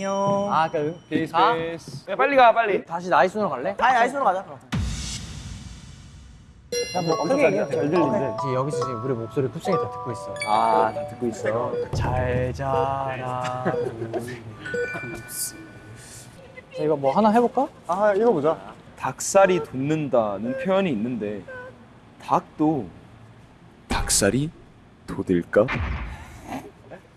안녕. 아, 그러니까 페이스 가? 페이스. 야, 빨리 가 빨리. 다시 나이순으로 갈래? 아니 아이스로 가자. 그럼. 뭐 크게 얘기해. 잘 들린대. 지금 여기서 지금 우리 목소리 쿱싱이 다 듣고 있어. 아, 다 듣고 있어. 잘 자라. 자, 이거 뭐 하나 해볼까? 아 읽어보자 닭살이 돋는다는 표현이 있는데 닭도 닭살이 돋을까?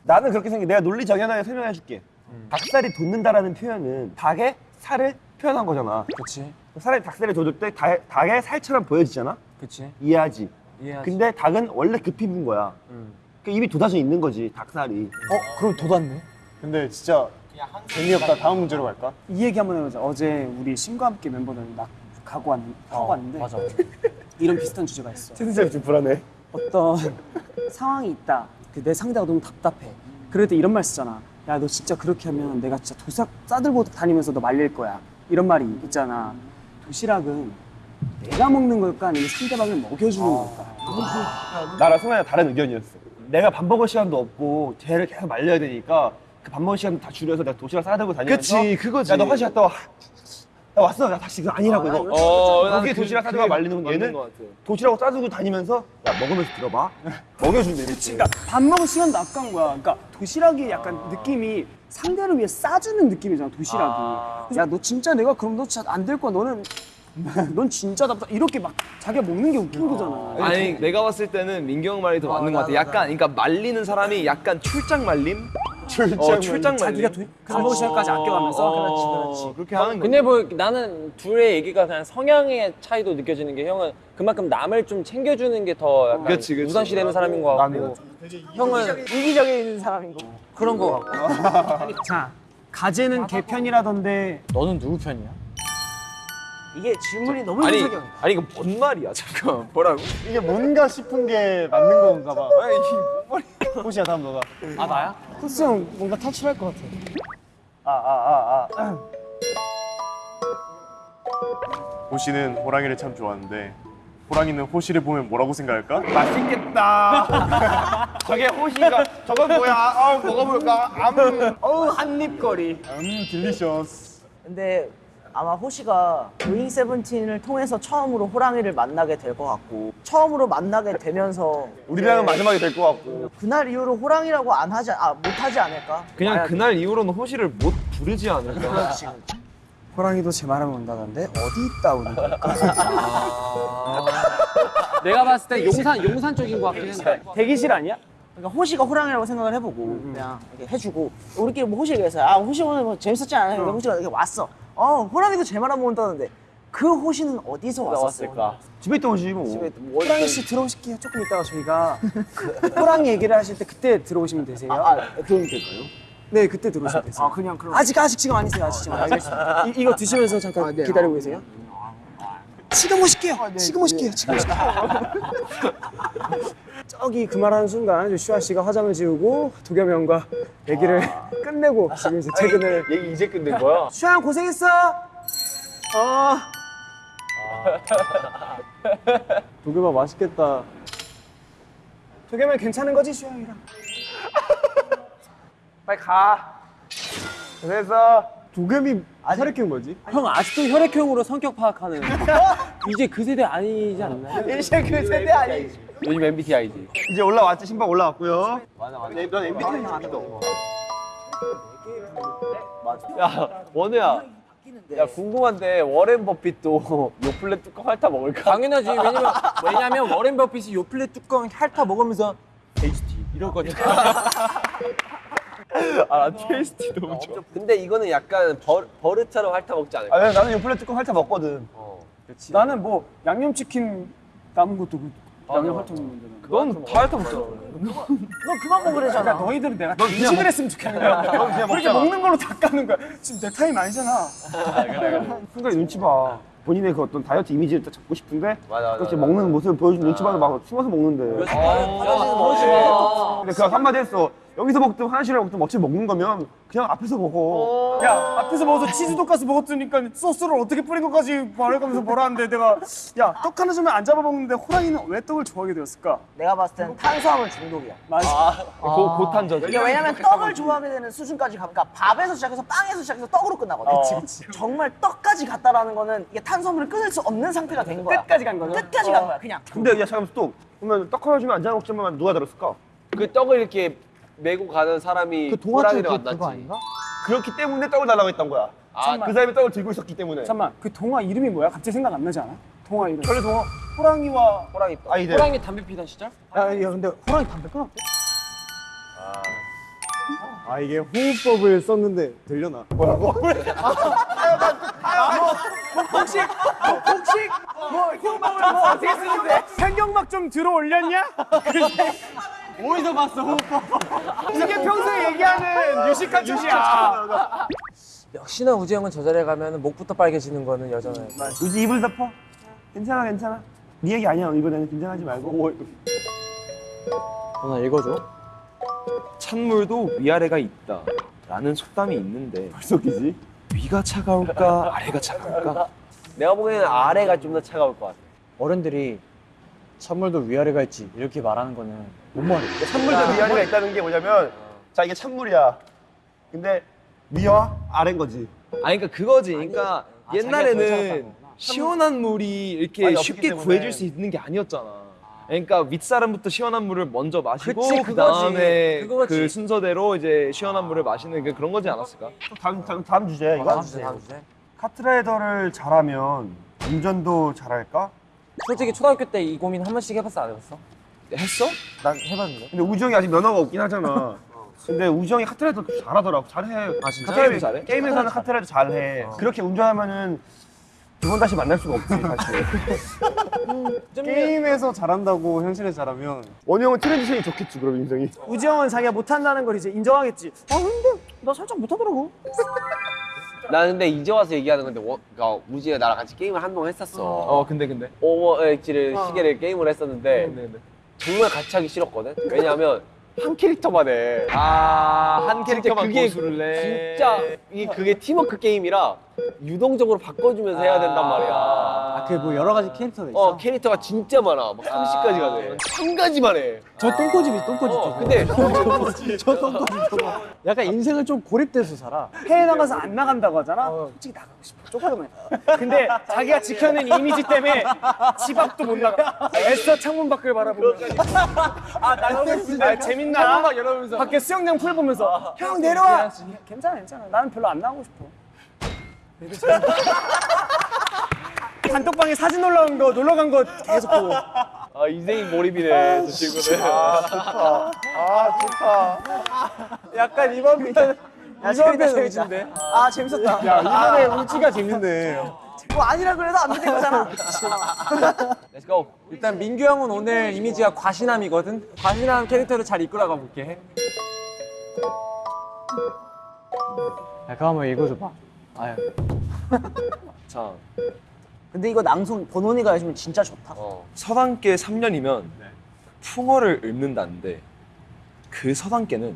나는 그렇게 생각해 내가 논리 정연하게 설명해 줄게 닭살이 돋는다라는 표현은 닭의 살을 표현한 거잖아 그렇지, 살이 닭살이 돋을 때 닭, 닭의 살처럼 보여지잖아 그렇지. 이해하지 이해하지. 근데 닭은 원래 급히 분 거야 음. 그 입이 돋아져 있는 거지 닭살이 어, 그럼 돋았네. 근데 진짜 재미없다. 다음 문제로 갈까? 이 얘기 한번 해보자. 어제 우리 신과 함께 멤버들 막 가고 왔, 하고 왔는데 맞아. 이런 비슷한 주제가 있어. 채팅창이 좀 불안해 어떤 상황이 있다. 그내 상대가 너무 답답해. 그럴 때 이런 말 쓰잖아. 야 너 진짜 그렇게 하면 내가 진짜 도시락 싸들고 다니면서 너 말릴 거야. 이런 말이 있잖아. 도시락은 내가 먹는 걸까 아니면 상대방을 먹여주는 걸까? 나랑 승환이랑 다른 의견이었어 내가 밥 먹을 시간도 없고 쟤를 계속 말려야 되니까 그 밥 먹을 시간 다 줄여서 내가 도시락 싸들고 다니면서 그치, 그거지. 야너 화장실 갔다 와 나 왔어 나 다시 그거 아니라고 이거 어, 나는 그게 그- 도시락 그게 말리는 건 얘는. 도시락을 싸주고 다니면서 야 먹으면서 들어봐 먹여준대 이렇게 그러니까 밥 먹을 시간도 아까운 거야. 그러니까 도시락이 약간 느낌이 상대를 위해 싸주는 느낌이잖아. 도시락이. 야너 진짜 내가 그럼 너 진짜 안 될 거야. 너는 넌 진짜 답답. 이렇게 막 자기가 먹는 게 웃긴 거잖아. 아니 내가 봤을 때는 민경 말이 더 맞는 것 같아. 약간 그러니까 말리는 사람이 약간 출장 말림? 출장 어, 출장. 자기가 먹을 시간까지 아껴가면서. 어, 그렇게 하는 거. 근데 뭐 나는 둘의 얘기가 그냥 성향의 차이도 느껴지는 게 형은 그만큼 남을 좀 챙겨주는 게 더 약간 그치, 그치. 우선시되는 사람인 것 같고 형은 이기적인 사람인 거. 그런 거 같고 자 가재는 개 편이라던데 너는 누구 편이야? 이게 질문이 너무 아니 이기적이야. 아니 이거 뭔 말이야? 잠깐 뭐라고? 이게 뭔가 싶은 게 맞는 건가 봐. 아니 이뭔 말이야? 호시야 다음 너가. 아, 나야? 쿱스 형 뭔가 탈출할 것 같아. 아 아 아 아 호시는 호랑이를 참 좋아하는데 호랑이는 호시를 보면 뭐라고 생각할까? 맛있겠다 저게 호시가 저건 뭐야 아 먹어볼까 암 어우 한입거리 음 delicious. 근데 아마 호시가 고잉 세븐틴을 통해서 처음으로 호랑이를 만나게 될 것 같고 처음으로 만나게 되면서 우리랑은 이제 마지막이 될 것 같고 그날 이후로 호랑이라고 안 하지 아 못하지 않을까? 그냥. 그날 이후로는 호시를 못 부르지 않을까? 호랑이도 제 말하면 온다던데 어디 있다 오는 걸까? 내가 봤을 때 용산 용산 쪽인 것 같긴 한데 대기실 아니야? 그러니까 호시가 호랑이라고 생각을 해보고 그냥 이렇게 해주고 우리끼리 뭐 호시 얘기해서 아 호시 오늘 뭐 재밌었지 않아요? 근데 호시가 이렇게 왔어. 어 호랑이도 제 말하면 온다는데 그 호시는 어디서 왔었을까? 집에 있던 호시 뭐 집에 뭐 호랑이 씨 들어오실게요. 조금 이따가 저희가 그 호랑이 얘기를 하실 때 그때 들어오시면 되세요. 아, 아 그럼 될까요? 네, 그때 들어오시면 되세요. 아 그냥 그럼 아직 아직 지금 아니세요. 아직 지금 알겠습니다. 이, 이거 드시면서 잠깐 기다리고 계세요. 지금 오실게요. 지금 오실게요. 지금 오실게요. 저기 그 말하는 순간 슈아 씨가 화장을 지우고 도겸이 형과 얘기를 끝내고 지금 이제 퇴근을 얘기 이제 끝낸 거야? 슈아 형 고생했어. 어. 도겸아 맛있겠다. 도겸이 괜찮은 거지 슈아 형이랑? 빨리 가 그래서 도겸이 혈액형 뭐지? 형 아직도 혈액형으로 성격 파악하는 이제 그 세대 아니지 않나요? 이제 그 세대 아니? 요즘 MBTI지. 이제 올라왔지 신발 올라왔고요 맞아 맞아 넌 MBTI 아니도 야 원우야. 야 궁금한데 워렌 버핏도 요플레 뚜껑 핥아 먹을까? 당연하지 왜냐면 왜냐면 워렌 버핏이 요플레 뚜껑 핥아 먹으면서 tasty 이럴 거니까. 아 나 tasty 너무 좋아. 근데 이거는 약간 버, 버릇처럼 핥아 먹지 않을까? 아 나는 요플레 뚜껑 핥아 먹거든 나는 뭐 양념치킨 남은 것도 그 양념 핥아 먹는데 넌 다 핥아 먹잖아. 너 그만 먹으래잖아. 그러니까 너희들은 내가 인식을 했으면 좋겠는 거야. 그렇게. 먹는 걸로 다 까는 거야. 지금 내 타임 아니잖아. 순간에 눈치 봐 본인의 그 어떤 다이어트 이미지를 딱 잡고 싶은데 맞아, 맞아, 그렇게 맞아. 먹는 모습을 보여주는 눈치 봐서 막 숨어서 먹는데 아, 근데 그 한마디 했어 여기서 먹든 화장실에 먹든 어차피 먹는 거면 그냥 앞에서 먹어. 야 앞에서 먹어서 치즈 돈가스 먹었으니까 소스를 어떻게 뿌린 것까지 말해가면서 뭐라 하는데 내가 야 떡 하나 주면 안 잡아 먹는데 호랑이는 왜 떡을 좋아하게 되었을까? 내가 봤을 때는 탄수화물 중독이야. 맞아. 고, 고탄저지. 이게 왜냐면 떡을 좋아하게 되는 수준까지 가니까 밥에서 시작해서 빵에서 시작해서 떡으로 끝나거든. 정말 떡까지 갔다라는 거는 이게 탄수화물을 끊을 수 없는 상태가 된 거야. 끝까지 간 거죠? 끝까지 간 거야, 그냥. 근데 야 잠깐만 또 그러면 떡 하나 주면 안 잡아 먹자면 누가 들었을까? 그 떡을 이렇게 메고 가는 사람이 그 그, 만났지. 그거 아닌가? 그렇기 때문에 떡을 달라고 했던 거야. 아, 그 사람이 떡을 들고 있었기 때문에. 잠깐만 그 동화 이름이 뭐야? 갑자기 생각 안 나지 않아? 동화 이름. 원래 동화 호랑이와 호랑이 떡. 아이들. 호랑이 담배 피던 시절? 야, 야 근데 호랑이 담배 끊었대? 아 이게 호흡법을 썼는데 들려나? 뭐라고? 편경막 좀 들어 올렸냐? 어디서 봤어 호흡법? 이게 평소에 얘기하는 유식한 척이야. 역시나 우지 형은 저 자리에 가면 목부터 빨개지는 거는 여전해. 우지 입을 덮어. 괜찮아 괜찮아. 네 얘기 아니야 이번에는 긴장하지 말고. 누나 읽어줘 찬물도 위아래가 있다. 라는 속담이 있는데 벌써 끼지? 위가 차가울까 아래가 차가울까? 내가 보기에는 아래가 좀 더 차가울 것 같아. 어른들이 찬물도 위아래가 있지 이렇게 말하는 거는 뭔 말이야 찬물도 위아래가 있다는 게 뭐냐면 자 이게 찬물이야. 근데 위와 아래인 거지. 아니 그러니까 그거지. 그러니까 아, 자기가 더 옛날에는 차갑다고. 시원한 물이 이렇게 쉽게. 구해질 수 있는 게 아니었잖아. 그러니까 윗사람부터 시원한 물을 먼저 마시고 그 그거지. 다음에 그거지. 그 순서대로 이제 시원한 물을 마시는 그 그런 거지 않았을까? 또 다음 다음 다음 주제 이거. 다음 주제, 다음 주제. 카트라이더를 잘하면 운전도 잘할까? 솔직히 초등학교 때 이 고민 한 번씩 해봤어 안 해봤어? 했어? 난 해봤는데 근데 우정이 아직 면허가 없긴 하잖아. 근데 우정이 카트라이더 잘하더라고. 잘해. 아, 진짜? 카트라이더 게임을 잘해? 게임에서는 카트라이더 잘해. 그렇게 운전하면은 두 번 다시 만날 수가 없지 사실. 게임에서 잘한다고 현실에서 잘하면 원희 형은 트랜지션이 좋겠지 그럼 인성이. 우지영은 자기가 못한다는 걸 이제 인정하겠지. 아 근데 나 살짝 못하더라고. 나 근데 이제 와서 얘기하는 건데 워, 그러니까 우지가 나랑 같이 게임을 한동안 했었어. 어 근데 근데 오버엑지를 시계를 게임을 했었는데 근데 근데 정말 같이 하기 싫었거든. 왜냐하면 한 캐릭터만 해. 아한 캐릭터만 그게 고수를 내. 진짜 이게 그게 팀워크 게임이라 유동적으로 바꿔주면서 해야 된단 말이야. 아 그 뭐 여러 가지 캐릭터가 있어? 어 캐릭터가 진짜 많아. 막 30가지가 돼. 한 가지만 해. 저 똥꼬집이 똥꼬집 어, 근데 저 똥꼬집 저거 약간 인생을 좀 고립돼서 살아 해외 나가서 안 나간다고 하잖아. 솔직히 나가고 싶어. 쪽팔리면. 근데 자기가 지켜낸 이미지 때문에 집 앞도 못 나가. 애써 창문 밖을 바라보면서. 아, 나 아, 재밌나? 창문 열어보면서. 밖에 수영장 풀 보면서. 형 내려와. 괜찮아, 괜찮아. 나는 별로 안 나가고 싶어. 단톡방에 사진 올라온 거 놀러 간 거 계속 보고. 아 인생이 몰입이네 저 친구는. 아 좋다. 약간 이번 편은 이번 편 재밌는데. 아, 재밌었다. 야 이번에 우지가 재밌네 뭐 아니라 그래도 안 믿는 거잖아. Let's go. 일단 민규 형은 오늘 이미지가 과신함이거든. 과신함 캐릭터를 잘 이끌어가 볼게. 야 그거 한번 읽어줘봐 아유 자, 근데 이거 낭송 본원이가 해주면 진짜 좋다. 어. 서당계 3년이면 풍어를 읊는다는데 그 서당계는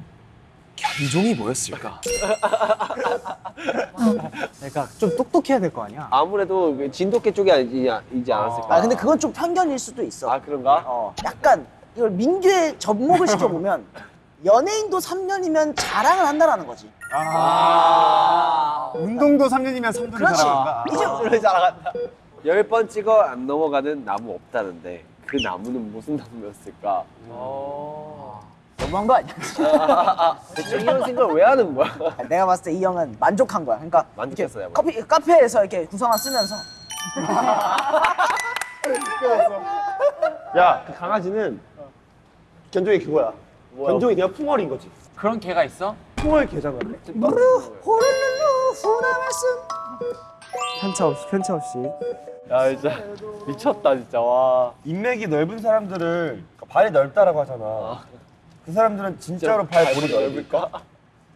견종이 뭐였을까? 그러니까 좀 똑똑해야 될 거 아니야 아무래도 그 진돗개 쪽이 아니지, 이지 않았을까? 아, 근데 그건 좀 편견일 수도 있어. 아 그런가? 어, 약간 이걸 민규의 접목을 시켜보면 연예인도 3년이면 자랑을 한다라는 거지. 운동도 3년이면 3년이 그렇지. 잘한다 이제 열번 찍어 안 넘어가는 나무 없다는데 그 나무는 무슨 나무였을까? 너무한 거 아니야? 대체 이런 생각을 왜 하는 거야? 내가 봤을 때 이 형은 만족한 거야. 그러니까 만족했어요, 이렇게 커피 카페에서 이렇게 구성화 쓰면서 야 그 강아지는 견종이 그거야. 견종이 그냥 풍월인 거지. 그런 개가 있어? 풍월 개잖아. 호르르르 후라 말씀. 편차 없이, 편차 없이. 야 진짜 미쳤다 진짜 와. 인맥이 넓은 사람들을 발이 넓다라고 하잖아. 그 사람들은 진짜로 발 볼이 넓을까?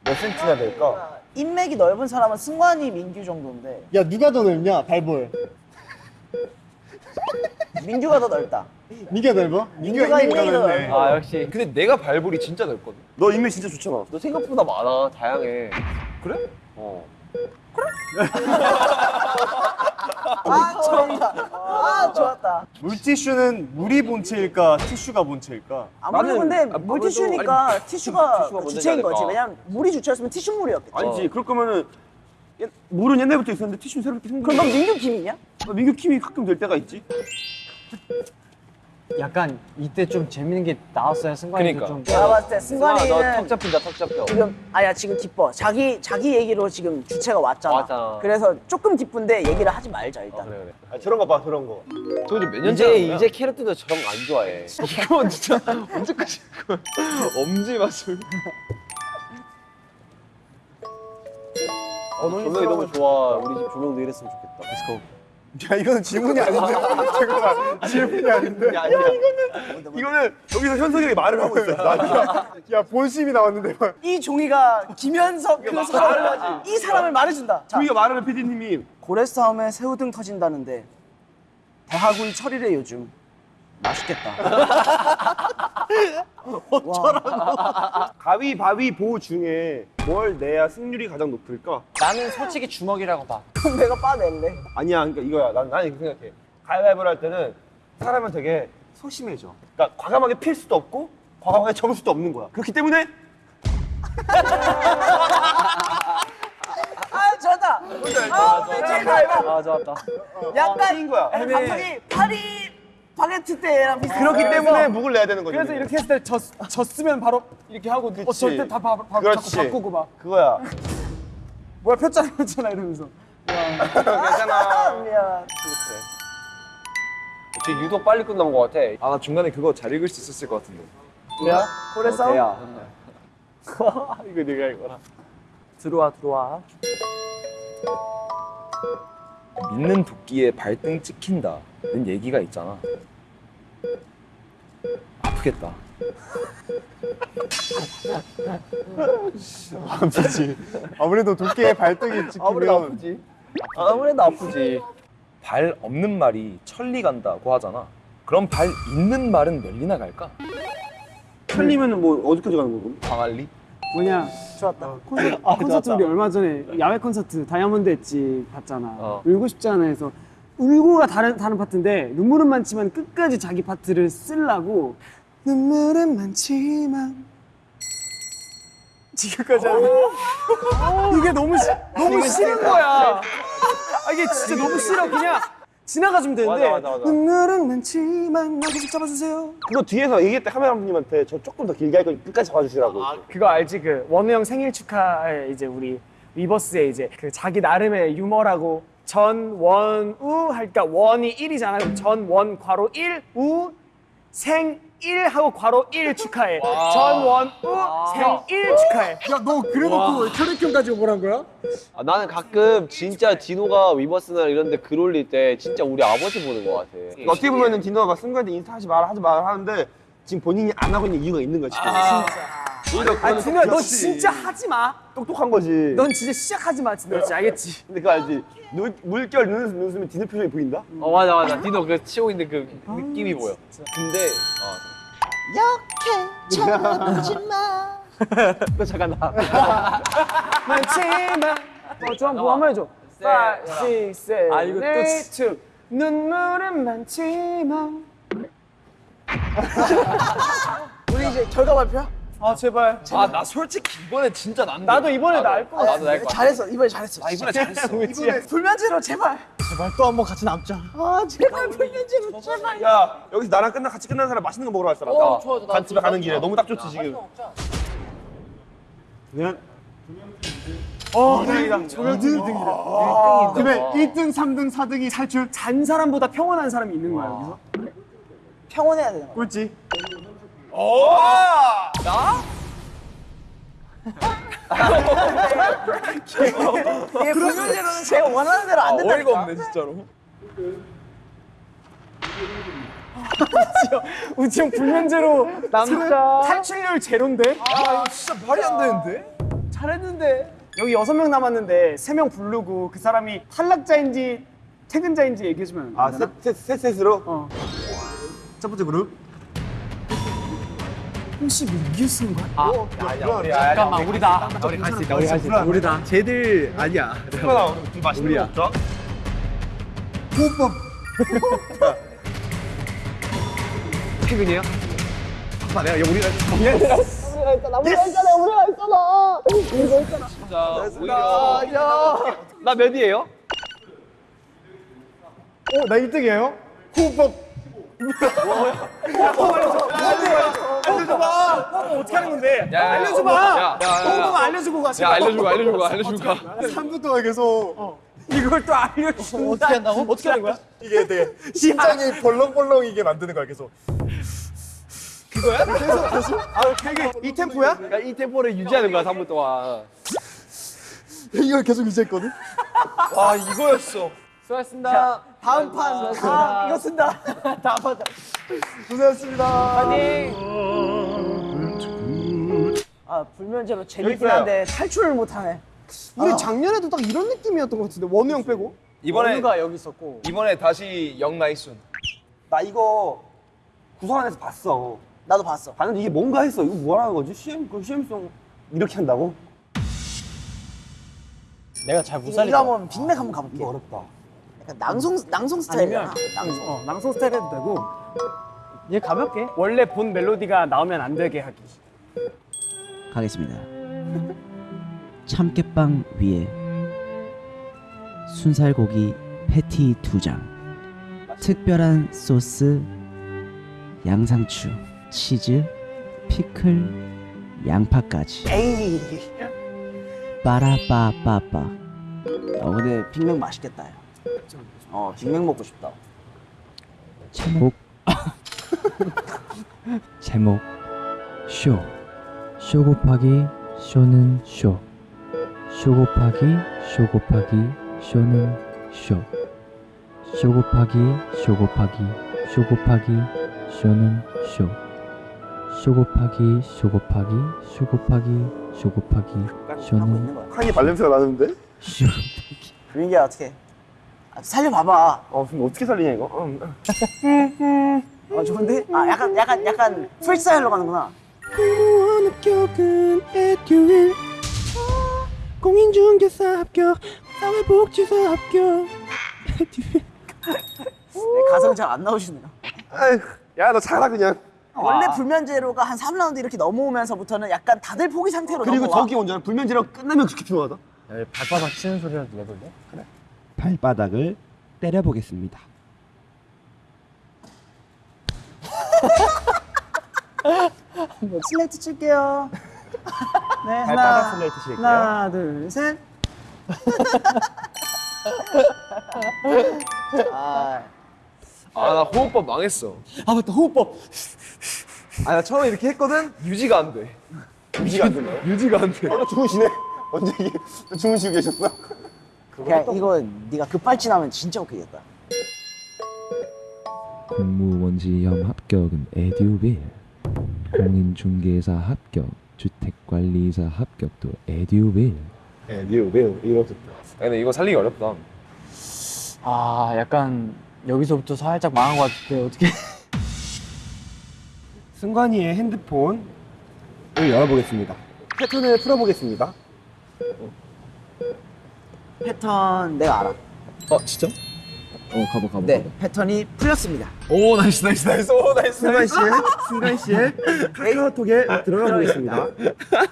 몇 센치나 될까? 인맥이 넓은 사람은 승관이 민규 정도인데 야 누가 더 넓냐 발볼 민규가 더 넓다. 민규가 넓어? 민규가 인맥이 넓네. 아 역시 근데 내가 발볼이 진짜 넓거든. 너 인맥 진짜 좋잖아. 너 생각보다 많아 다양해 그래? 어아 좋았다. 아 좋았다. 물티슈는 물이 본체일까 티슈가 본체일까? 아무래도 나는- 근데 아, 물티슈니까 티슈가, 티슈가 먼저지 주체인 거지. 왜냐면 물이 주체였으면 티슈 물이었겠지. 아니지. 그럴 거면은 옛- 물은 옛날부터 있었는데 티슈는 새롭게 생긴 그럼 넌 민규 김이냐? 거. 민규 킴이 가끔 될 때가 있지. 약간 이때 좀 재밌는 게 나왔어요 승관이도 그러니까. 좀 내가 봤을 때 승관이는 너턱 잡힌다 턱 잡혀 지금 아야 지금 기뻐. 자기 자기 얘기로 지금 주체가 왔잖아. 맞아. 그래서 조금 기쁜데 얘기를 하지 말자 일단. 그래 그래 아, 저런 거 봐, 저런 거. 도대체 몇년 이제 이제 캐럿들도 저런 거 안 좋아해 이건 진짜 언제까지 그 엄지 마술. 조명이 너무 좋아 우리 집 조명도 이랬으면 좋겠다 야 이거는 질문이 아닌데. 잠깐만 질문이 아닌데. 야, 이거는 이거는 여기서 현석이 형이 말을 하고 있어. 나 야 본심이 나왔는데 막. 이 종이가 김현석 그 사람을 이 사람을 말해준다. 자, 우리가 말하는 PD님이 고래 싸움에 새우등 터진다는데 대하구이 철이래 요즘. 맛있겠다. 가위바위보 중에 뭘 내야 승률이 가장 높을까? 나는 솔직히 주먹이라고 봐 그럼 내가 빠낼래. 아니야, 그러니까 이거야. 난, 난 이렇게 생각해. 가위바위보를 할 때는 사람은 되게 소심해져. 그러니까 과감하게 필 수도 없고 과감하게 접을 수도 없는 거야. 그렇기 때문에 아 좋았다. 아 오늘 좋았다. 아 좋았다 약간 인 거야. 갑자기 파리바게트 때랑 비슷해. 그렇기 때문에 묵을 내야 되는 거지. 그래서 이렇게 했을 때 졌, 졌으면 바로 이렇게 하고 어, 그치. 절대 다 바, 바. 자꾸 바꾸고 막 그거야. 뭐야 폈잖아 폈잖아 이러면서 아, 미안. 지금 유독 빨리 끝난 것 같아 아 나 중간에 그거 잘 읽을 수 있었을 것 같은데. 그래야? 고래 싸움? 이거 내가 이거라 들어와 들어와 믿는 도끼에 발등 찍힌다는 얘기가 있잖아. 아프겠다. 아프지. 아무래도 도끼에 발등이 찍히면 아무래도 아프지. 발 없는 말이 천리 간다고 하잖아. 그럼 발 있는 말은 몇 리나 갈까? 틀리면 뭐 어디까지 가는 거고? 광안리? 뭐냐 좋았다. 콘서트, 콘서트 우리 얼마 전에 야외 콘서트 다이아몬드 엣지 봤잖아 어. 울고 싶지 않아 해서 울고가 다른 다른 파트인데 눈물은 많지만 끝까지 자기 파트를 쓰려고 눈물은 많지만 지금까지 하는 이게 너무 시, 너무 싫은 거야 아, 이게 진짜 너무 싫어 그냥 지나가주면 되는데 맞아, 맞아, 맞아. 눈물은 많지만 나 계속 잡아주세요 그거 뒤에서 얘기할 때 카메라님한테 저 조금 더 길게 할 거니까 끝까지 잡아주시라고. 그거 알지? 그 원우 형 생일 축하에 이제 우리 위버스에 이제 그 자기 나름의 유머라고 전 원 우 할까 원이 1이잖아. 그럼 전원 괄호 1, 우, 생 1 하고 괄호 1 축하해. 전원우 생일 축하해. 야 너 그래놓고 혈액형까지 오보란 거야? 아, 나는 가끔 진짜 디노가 위버스나 이런데 글 올릴 때 진짜 우리 아버지 보는 것 같아 그러니까 어떻게 보면은 디노가 막 승관한테 인스타 하지 마라 하지 마라 하는데 지금 본인이 안 하고 있는 이유가 있는 거지. 아니 진우야 너 진짜 하지 마. 똑똑한 거지. 넌 진짜 시작하지 마 진우야. 진짜 알겠지? 근데 그거 알지? 물, 물결 눈웃음 눈웃음에 디노 표정이 보인다? 어 맞아 맞아 디노 그 치고 있는 그 느낌이 보여 근데 너 잠깐 나. 많지만. 어, 좀 한번 한번 해줘. 5, 6, 7, 아, 이거 또 8, 2. 눈물은 많지만. 우리 이제 결과 발표야? 아 제발. 아 나 솔직히 이번에 진짜 난 나도 이번에 것 같아. 나도 날거 잘했어 이번에 잘했어. 아 이번에 잘했어. 이번에 불면제로 제발. 제발 또 한 번 같이 남자. 아 제발 불면제로 제발. 야 여기서 나랑 끝나 같이 끝나는 사람 맛있는 거 먹으러 갈 사람. 어, 좋아, 좋아. 간 집에 가는 길에 너무 딱 좋지 지금. 그냥 어, 다행이다. 조명 2등이다. 그러면 1등, 3등, 4등이 탈출. 잔 사람보다 평온한 사람이 있는 거야 여기서. 평온해야 되나? 꼴찌. 이게 불면제로는 제가 원하는 대로 안 된다니까. 어이가 없네 진짜로. 우지 형 불면제로 남자 탈출률 제로인데? 아 진짜 말이 안 되는데? 잘했는데. 여기 여섯 명 남았는데 세 명 부르고 그 사람이 탈락자인지 퇴근자인지 얘기해주면 안 되나? 아셋셋 셋으로. 어. 첫 번째 그룹. 혹시 민규 쓰는 거야? 잠깐만 우리다. 우리 할수 있다. 우리 할수 있다. 우리다. 쟤들 아니야. 하나 우리 맛있는 거 없죠? 호흡법. 퇴근이에요? 아, 내가 우리가 진짜 오히려 나 몇이에요? 어, 나 1등이에요? 호흡법. 어떻게 하는 건데? 알려줘봐. 야, 야, 야, 알려주고 가시. 야, 알려주고, 알려주고, 알려주고 가. 3분 동안 계속 이걸 또 알려준다. 어떻게 한다고? 어떻게 하는 거야? 이게 되게 심장이 벌렁벌렁 이게 만드는 거야 계속. 이 템포야? 그러니까 이 템포를 유지하는 거야, 3분 동안. 이걸 계속 유지했거든. 와 이거였어. 수고하셨습니다. 다음 판 아, 이거 쓴다. 다음 판. 고생했습니다. 아 불면제로 재밌긴 한데 탈출을 못하네. 우리 작년에도 딱 이런 느낌이었던 것 같은데 원우 형 빼고. 이번에 원우가 여기 있었고. 이번에 다시 영나이순. 나 이거 구성 안에서 봤어. 나도 봤어. 봤는데 이게 뭔가 했어. 이거 뭐라는 거지? CM 그 CM송 이렇게 한다고? 내가 잘못 이거 살리다. 한번 빅맥 한번 가볼게. 이거 어렵다. 약간 낭송 낭송 스타일이야. 낭송. 어, 낭송 스타일 해도 되고. 얘 가볍게. 원래 본 멜로디가 나오면 안 되게 하기. 가겠습니다. 참깨빵 위에 순살고기 패티 두 장, 특별한 소스, 양상추, 치즈, 피클, 양파까지. 에이. 빠라빠빠빠. 어 근데 빅맥 맛있겠다. 야. 어 빅맥 먹고 싶다. 제목 제목 쇼. 쇼 곱하기 쇼는 쇼. 쇼 곱하기 쇼 곱하기 쇼는 쇼. 쇼 곱하기 쇼 곱하기 쇼 곱하기 쇼는 쇼. 쇼 곱하기 쇼 곱하기 쇼 곱하기 쇼 곱하기 쇼는. 칸이 발냄새가 나는데? 쇼. 민기야 어떻게? 아, 살려봐봐. 어 어떻게 살리냐 이거? 응. 어 좋은데? 아 약간 약간 약간 프리스타일로 가는구나. 합격은 에듀윌 공인중개사 합격 사회복지사 합격 네, 가성 잘 안 나오시네요. 야 너 잘하 그냥. 원래 불면제로가 한 3라운드 이렇게 넘어오면서부터는 약간 다들 포기 상태로 그리고 넘어와. 저기 먼저 불면제로 끝나면 그렇게 필요하다. 야, 발바닥 치는 소리라도 내볼래? 발바닥을 때려보겠습니다. 뭐 슬레이트 칠게요. 네 하나 슬레이트 칠게요. 하나 둘 셋. 아 아 나 호흡법 망했어. 아 맞다 호흡법 아 나 처음에 이렇게 했거든. 유지가 안 돼. 유지가 안 되나요? 유지가 안 돼. 어, 주무시네. 언제 이게 주무시고 계셨어? 그냥 이거 네가 급발진하면 진짜 웃기겠다. 공무원지험 합격은 에듀윌. 공인중개사 합격, 주택관리사 합격도 에듀윌. 네, 리오 매우 이렇게. 근데 이거 살리기 어렵다. 아 약간 여기서부터 살짝 망한 것 같은데 어떻게? 승관이의 핸드폰을 열어보겠습니다. 패턴을 풀어보겠습니다. 패턴 내가 알아. 어 진짜? 어, 가보, 가보. 네 패턴이 풀렸습니다. 오 nice nice nice. 오 nice 승관. 씨의 승관 씨의 카카오톡에 들어가 보겠습니다.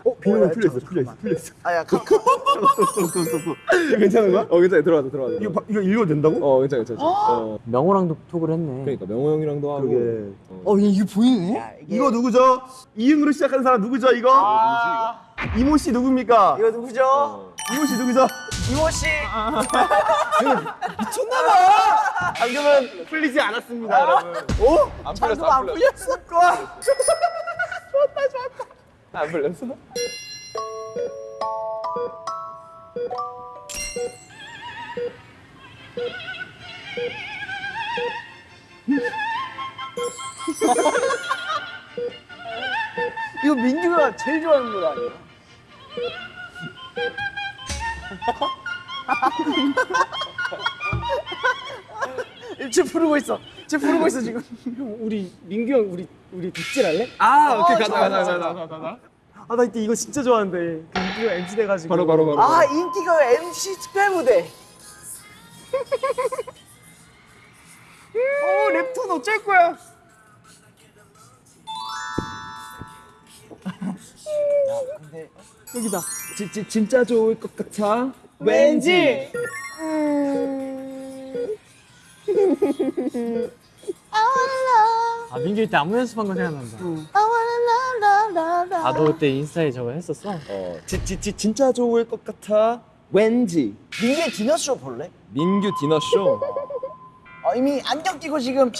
어, 비밀은 풀렸어, 풀렸어, 풀렸어. 아야 그, 이거 괜찮은 거야? 어, 괜찮아, 들어가자, 들어가자. 이거 바- 이거 읽어도 된다고? 어 괜찮아 괜찮아. 어. 명호랑도 톡을 했네. 그러니까 명호 형이랑도 하고. 그러게. 어 이게 보이네? 야, 이게 이거 누구죠? 이응으로 시작하는 사람 누구죠? 이거? 이모 씨 누굽니까? 이거 누구죠? 이모 씨 누구죠? 이모 씨. 방금은 풀리지 않았습니다, 여러분. 오? 안 풀렸어 안안 풀렸어. 풀렸어? 안 풀렸어. 이거 민규가 제일 좋아하는 노래 아니야? 지금 부르고 있어. 쟤 부르고 있어 지금. 형 우리 민규 형 우리 우리 덕질할래? 아 오케이 가자 가자 가자. 가자. 아 나 이때 이거 진짜 좋아하는데 그 민규가 MC 돼가지고. 바로 바로 바로. 아 인기가 MC 특별 무대. 어 랩톤 어쩔 거야? 근데 여기다. 지, 지, 진짜 좋을 것 같아. 왠지. 아 민규 이때 안무 연습한 거 생각난다. 아너 그때 인스타에 저거 했었어? 어, 지, 지, 지, 진짜 좋을 것 같아. 왠지. 민규의 디너쇼 볼래? 민규 디너쇼. 어, 이미 안경 끼고 지금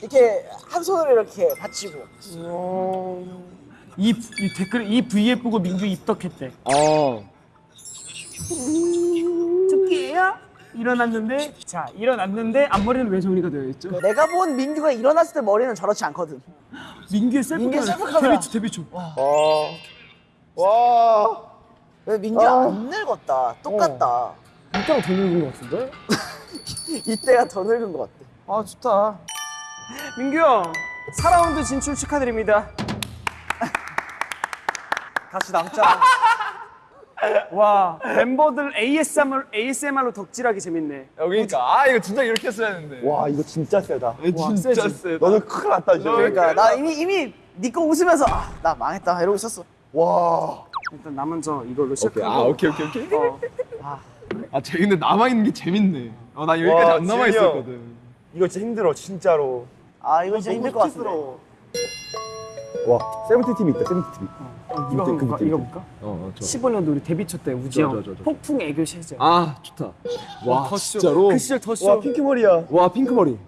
이렇게 한 손으로 이렇게 받치고. 이, 이 댓글 이 V앱 보고 민규 입덕했대. 어. 토끼야? 일어났는데 자 일어났는데 앞머리는 왜 정리가 되어 있죠? 내가 본 민규가 일어났을 때 머리는 저렇지 않거든. 민규의 셀프 민규의 카메라. 셀프 카메라. 데뷔 초 데뷔 초. 와. 왜 민규가 안 늙었다. 똑같다. 이때가 더 늙은 것 같은데? 이때가 더 늙은 것 같아. 아 좋다. 민규 형 4라운드 진출 축하드립니다. 같이 남자. 와 멤버들 ASMR ASMR로 덕질하기 재밌네. 여기니까 아 이거 진짜 이렇게 했어야 했는데. 와 이거 진짜 세다. 진짜 세. 너는 큰일 났다 진짜. 그러니까 나 이미 이미 네거 웃으면서 아, 나 망했다 이러고 있었어. 와. 일단 나 먼저 이걸로 오케이. 시작하고. 아 오케이 오케이 오케이. 어. 아쟤 근데 남아 있는 게 재밌네. 어 나 여기까지 와, 안 남아 지은이 형. 있었거든. 이거 진짜 힘들어 진짜로. 아 이거 진짜 힘들 것 같은데. 와 세븐틴 팀이 있다 세븐틴 팀. 이거 한번 볼까? 이거 볼까? 어, 어, 좋아. 15년도 우리 데뷔 초 때 우지 형. 폭풍 애교 시절. 아 좋다. 와 진짜로. 그 시절 더와 쇼. 핑크 머리야. 와 핑크 머리.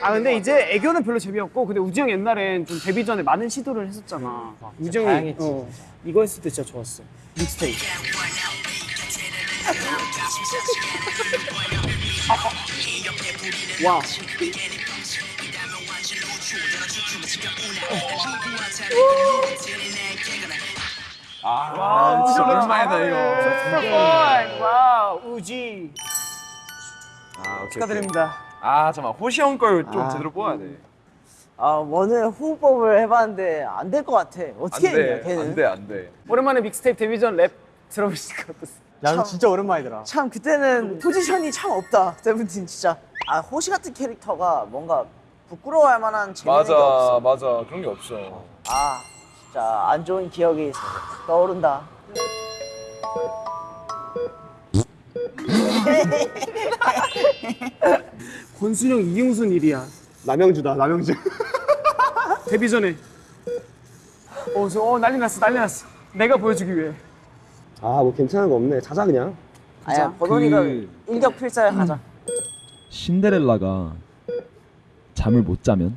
아 근데 이제 애교는 별로 재미없고 근데 우지 형 옛날엔 좀 데뷔 전에 많은 시도를 했었잖아. 우지 형이 다양했지, 어, 이거 했을 때 진짜 좋았어. 믹스테이프. 와. 아 진짜 오랜만이다 이거. 와 우지 아 오케이. 축하드립니다. 아 잠깐 호시 형걸좀 제대로 뽑아야 돼. 아 오늘 호흡법을 해봤는데 안 될 것 같아. 어떻게 했냐 걔는. 안 돼 안 돼. 오랜만에 믹스테이프 데뷔 전 랩 들어보시니까 어땠어? 야너 진짜 오랜만이더라. 참 그때는 포지션이 참 없다. 세븐틴 진짜. 아 호시 같은 캐릭터가 뭔가 부끄러워할 만한 재능이 맞아, 없어. 맞아. 그런 게 없어. 아 진짜 안 좋은 기억이 떠오른다. 권순영 이용순 일이야. 남영주다 남영주. 데뷔 전에. 어, 저, 어 난리 났어 난리 났어. 내가 보여주기 위해. 아 뭐 괜찮은 거 없네. 자자 그냥. 아야 버논이가 그- 일격필사를 하자. 신데렐라가 잠을 못 자면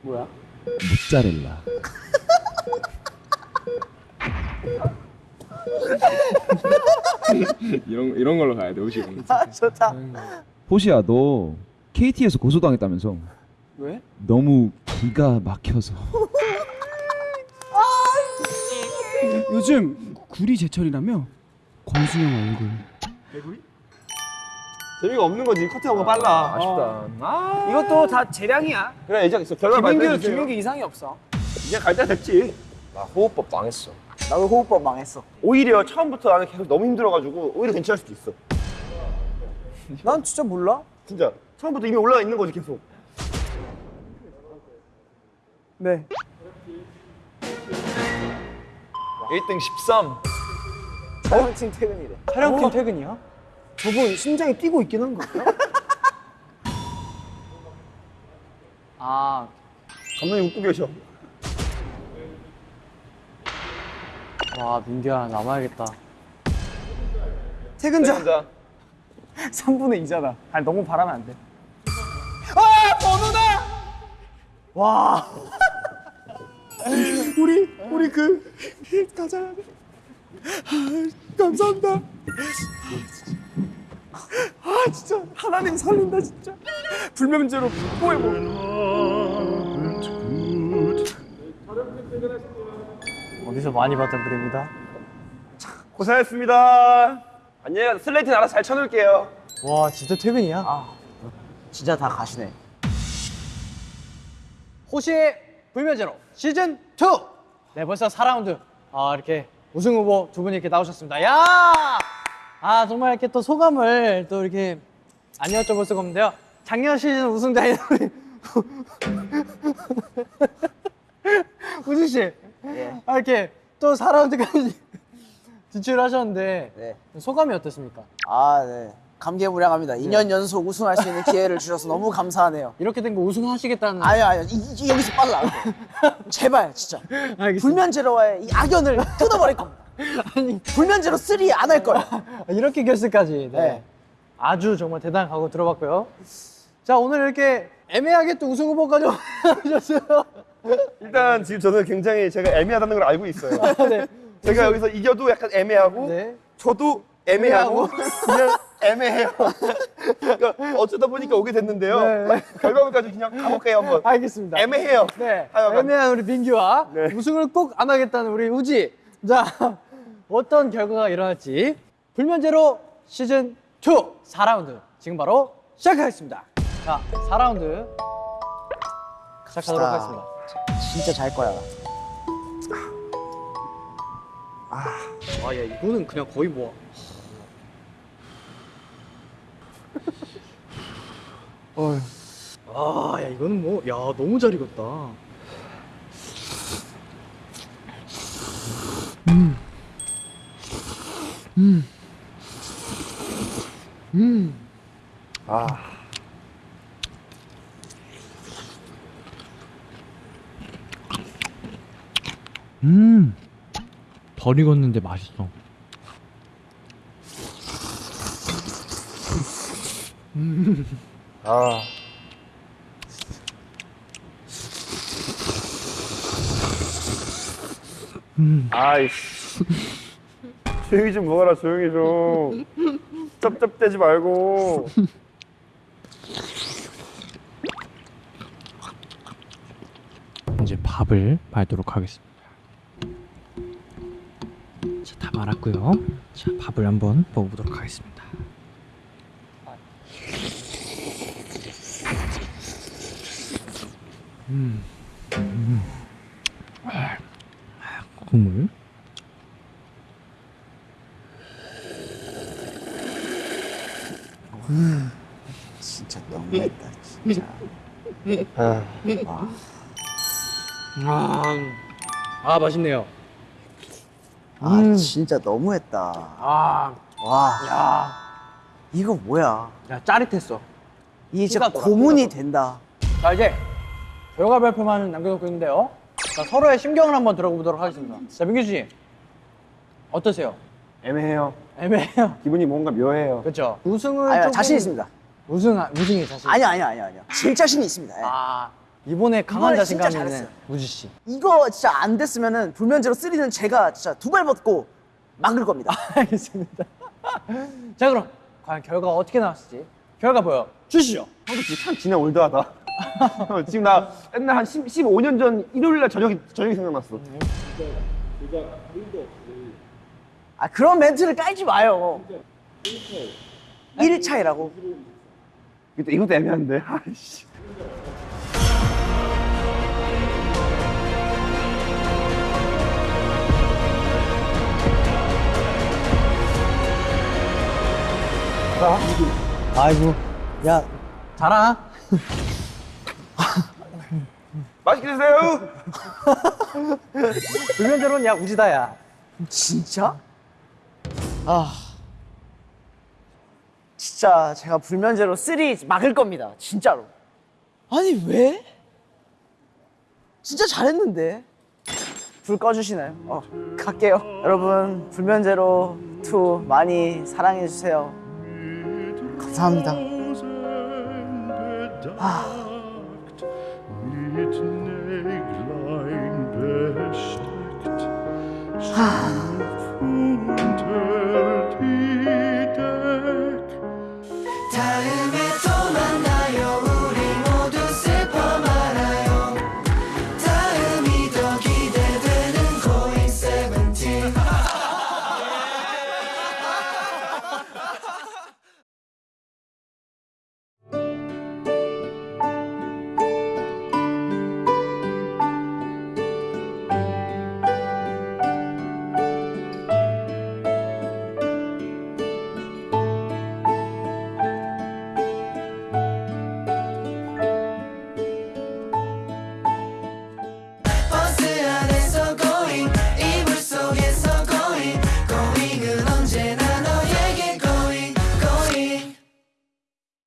뭐야? 모짜렐라. 이런 이런 걸로 가야 돼 호시 형. 아 좋다. 호시야 너 KT에서 고소당했다면서 왜? 너무 기가 막혀서 요즘 구리 제철이라며? 권순영 얼굴. 재미가 없는 거지. 커트하고 빨라. 아쉽다. 아, 이것도 다 재량이야. 그래 이제 있어. 결과 김민규 발표해 주세요. 김민규 이상이 없어. 이제 갈때 됐지. 나 호흡법 망했어. 나도 호흡법 망했어. 오히려 처음부터 나는 계속 너무 힘들어가지고 오히려 괜찮을 수도 있어. 난 진짜 몰라. 진짜 처음부터 이미 올라가 있는 거지 계속. 네. 1등 13. 촬영팀 퇴근이래. 촬영팀 퇴근이야? 저분 심장이 뛰고 있긴 한 거. 아 감독님 웃고 계셔. 와 민규야 남아야겠다. 퇴근자. 혼자. 3분의 2잖아. 아니 너무 바라면 안 돼. 와. 우리 우리 그 가자. 감사합니다. 아 진짜 하나님 살린다 진짜. 불면제로 뽀해 어디서 많이 봤던 그림이다. 고생했습니다. 안녕. 슬레이트는 알아서 잘 쳐놓을게요. 와 진짜 퇴근이야? 진짜 다 가시네. 호시의 불면제로 시즌 2. 네 벌써 4라운드. 아 이렇게 우승 후보 두 분이 이렇게 나오셨습니다. 야! 아 정말 이렇게 또 소감을 또 이렇게 안 여쭤볼 수가 없는데요. 작년 시즌 우승자인 우리 우진 씨. 예. 아 이렇게 또 4라운드까지 진출하셨는데 네. 소감이 어떻습니까? 아, 네. 감개무량합니다. 2년 연속 우승할 수 있는 기회를 주셔서 너무 감사하네요. 이렇게 된 거 우승하시겠다는 아유, 아유, 이, 이- 여기서 거예요. 제발, 진짜. 알겠습니다. 불면제로와의 이 악연을 끊어버릴 겁니다. 아니 불면제로 3 안 할 거예요. 이렇게 결승까지 네. 네. 아주 정말 각오 들어봤고요. 자 오늘 이렇게 애매하게 또 우승 후보까지 오셨어요. 일단 지금 저는 굉장히 제가 애매하다는 걸 알고 있어요. 네. 제가 여기서 이겨도 약간 애매하고 네. 저도 애매하고 그냥 애매해요. 그러니까 어쩌다 보니까 오게 됐는데요. 네. 결과물까지 그냥 가볼게요 한번. 알겠습니다. 애매해요. 네. 하여간. 애매한 우리 민규와 네. 우승을 꼭 안 하겠다는 우리 우지. 자 어떤 결과가 일어날지 불면제로 시즌 2 4라운드 지금 바로 시작하겠습니다. 자 4라운드 시작하도록. 하겠습니다. 진짜 잘 거야. 아야 이거는 그냥 거의 뭐. 아, 야 이거는 뭐, 야 너무 잘 익었다. 음, 덜 익었는데 맛있어. 아. 아이씨. 조용히 좀 먹어라, 조용히 좀. 쩝쩝대지 말고. 이제 밥을 말도록 하겠습니다. 자, 다 말았고요. 자, 밥을 한번 먹어보도록 하겠습니다. 음, 음. 아, 국물. 진짜 너무했다, 진짜. 아, 아 맛있네요. 아, 진짜 너무했다. 아, 와, 야, 이거 뭐야. 야 짜릿했어. 이게 진짜 고문이 된다. 자 이제 결과 발표만 남겨놓고 있는데요. 자 서로의 심경을 한번 들어보도록 하겠습니다. 자 민규 씨 어떠세요? 애매해요. 애매해요. 기분이 뭔가 묘해요. 그렇죠. 우승을 아니, 조금- 자신 있습니다. 우승 우승이 자신. 아니야, 아니야, 아니야, 아니야. 질 자신이 있습니다. 예. 아 이번에 강한 자신감 있는. 우지 씨. 이거 진짜 안 됐으면 은 불면제로 3는 제가 진짜 두 발 벗고 막을 겁니다. 알겠습니다. 자 그럼 과연 결과가 어떻게 나왔을지 결과 보여 주시죠. 형도 지금 참 지나 올드하다. 지금 나 옛날 한 10, 15년 전 일요일 날 저녁이, 저녁이 생각났어. 아, 그런 멘트를 깔지 마요. 1 차이라고. 이것도, 이것도 애매한데. 아이씨. 아이고 야 자라. 맛있게 드세요. 불면제로는 야 우지다야. 진짜? 아. 진짜 제가 불면제로 3 막을 겁니다. 진짜로. 아니, 왜? 진짜 잘했는데. 불 꺼주시나요? 어, 갈게요. 여러분, 불면제로 2 많이 사랑해주세요. 감사합니다. 아. 啊。